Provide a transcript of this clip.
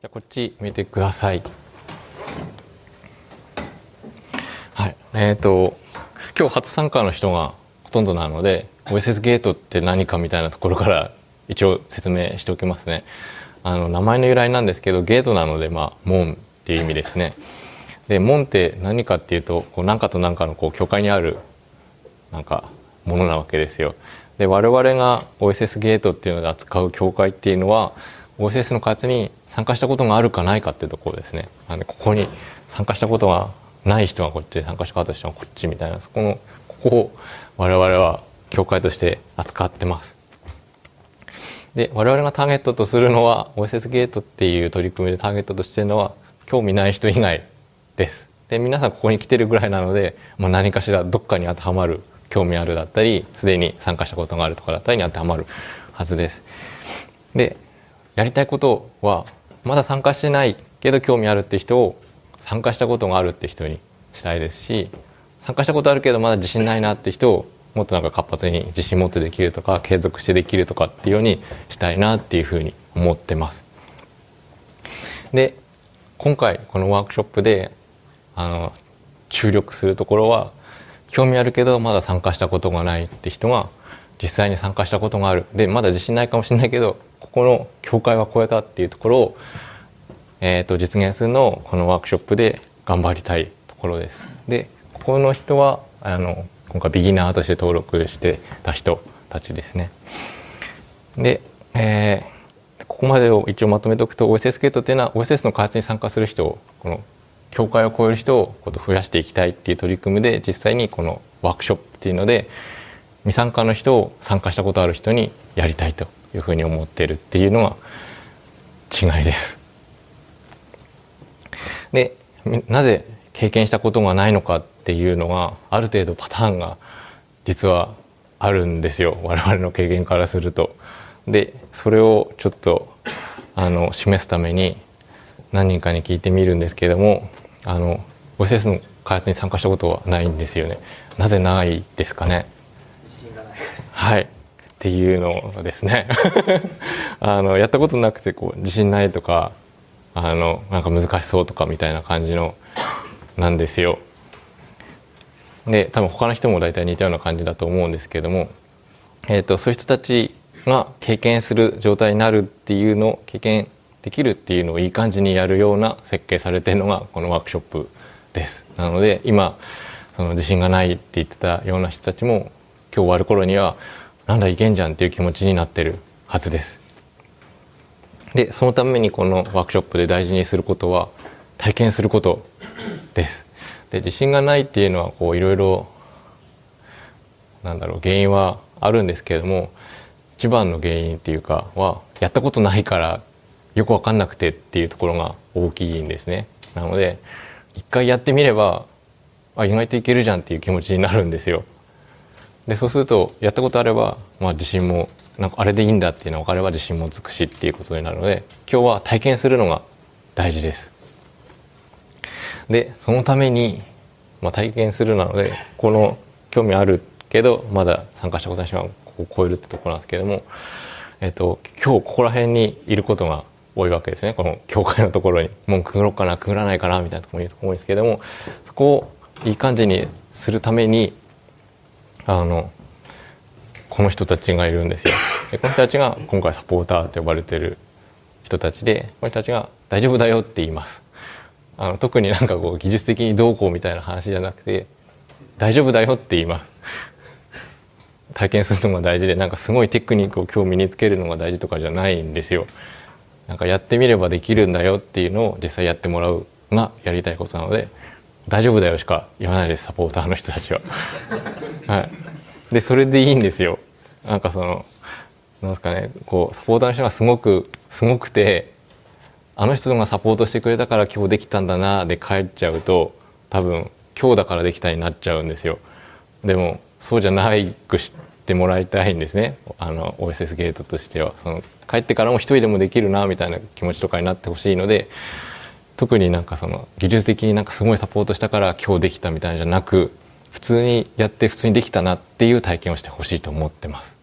じゃこっち見てください。はい。えっ、ー、と今日初参加の人がほとんどなので OSS ゲートって何かみたいなところから 一応説明しておきますね。あの名前の由来なんですけどゲートなのでまあ門っていう意味ですね。で門って何かっていうとこう何かと何かのこう境界にあるなんかものなわけですよ。で我々が OSS ゲートっていうので扱う境界っていうのは OSS の開発に参加したことがあるかないかっていうところですね。あのここに参加したことがない人がこっち参加した方人はこっちみたいなそこのここを我々は教会として扱ってます。で我々がターゲットとするのは OSS ゲートっていう取り組みでターゲットとしてるのは興味ない人以外です。で皆さんここに来てるぐらいなので、まあ、何かしらどっかに当てはまる興味あるだったりすでに参加したことがあるとかだったりに当てはまるはずです。でやりたいことはまだ参加してないけど興味あるって人を参加したことがあるって人にしたいですし参加したことあるけどまだ自信ないなって人をもっとなんか活発に自信持ってできるとか継続してできるとかっていうようにしたいなっていうふうに思ってます。で今回このワークショップであの注力するところは興味あるけどまだ参加したことがないって人が実際に参加したことがあるでまだ自信ないかもしれないけどここの境界は超えたっていうところを、えー、と実現するのをこのワークショップで頑張りたいところです。でここの人はあの今回ビギナーとして登録してた人たちですね。で、えー、ここまでを一応まとめておくと OSS ゲートっていうのは OSS の開発に参加する人をこの境界を超える人をこと増やしていきたいっていう取り組みで実際にこのワークショップっていうので未参加の人を参加したことある人にやりたいというふうに思っているっていうのが違いです。でなぜ経験したことがないのかっていうのがある程度パターンが実はあるんですよ我々の経験からすると。でそれをちょっとあの示すために何人かに聞いてみるんですけれどもあの OSS の開発に参加したことはないんですよね。なぜないですかね。はいっていうのですね あのやったことなくてこう自信ないとかあのなんか難しそうとかみたいな感じのなんですよ。で多分他の人も大体似たような感じだと思うんですけども、えーと、そういう人たちが経験する状態になるっていうのを経験できるっていうのをいい感じにやるような設計されてるのがこのワークショップです。なので今その自信がないって言ってたような人たちも今日終わる頃にはなんだいけんじゃんっていう気持ちになってるはずです。でそのためにこのワークショップで大事にすることは体験することです。で自信がないっていうのはこういろいろなんだろう原因はあるんですけれども一番の原因っていうかはやったことないからよく分かんなくてっていうところが大きいんですね。なので一回やってみればあ意外といけるじゃんっていう気持ちになるんですよ。でそうするとやったことあれば、まあ、自信もなんかあれでいいんだっていうのが分かれば自信もつくしっていうことになるので今日は体験するのが大事です。でそのために、まあ、体験するなのでこの興味あるけどまだ参加したことない人はここを超えるってところなんですけども、えっと、今日ここら辺にいることが多いわけですねこの教会のところにもうくぐろうかなくぐらないかなみたいなところにいると思うんですけどもそこをいい感じにするためにあのこの人たちがいるんですよ。でこの人たちが今回サポーターと呼ばれてる人たちでこの人たちが「大丈夫だよ」って言います。あの特になんかこう技術的にどうこうみたいな話じゃなくて大丈夫だよって言います体験するのが大事でなんかすごいテクニックを今日身につけるのが大事とかじゃないんですよなんかやってみればできるんだよっていうのを実際やってもらうがやりたいことなので大丈夫だよしか言わないですサポーターの人たちは。はい、でそれでいいんですよ。なんかそのなんですかねこうサポーターの人がすごくすごくてあの人がサポートしてくれたから今日できたんだなで帰っちゃうと多分今日だからできたになっちゃうんですよ。でもそうじゃないくしてもらいたいんですねあの OSS ゲートとしてはその帰ってからも一人でもできるなみたいな気持ちとかになってほしいので特になんかその技術的になんかすごいサポートしたから今日できたみたいじゃなく普通にやって普通にできたなっていう体験をしてほしいと思ってます。